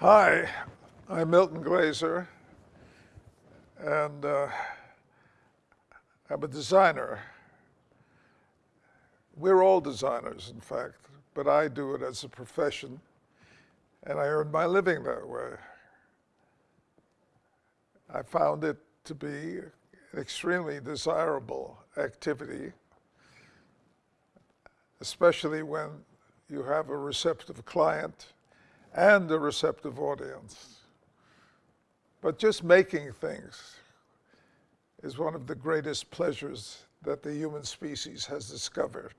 Hi, I'm Milton Glaser, and uh, I'm a designer. We're all designers, in fact, but I do it as a profession, and I earn my living that way. I found it to be an extremely desirable activity, especially when you have a receptive client and a receptive audience. But just making things is one of the greatest pleasures that the human species has discovered.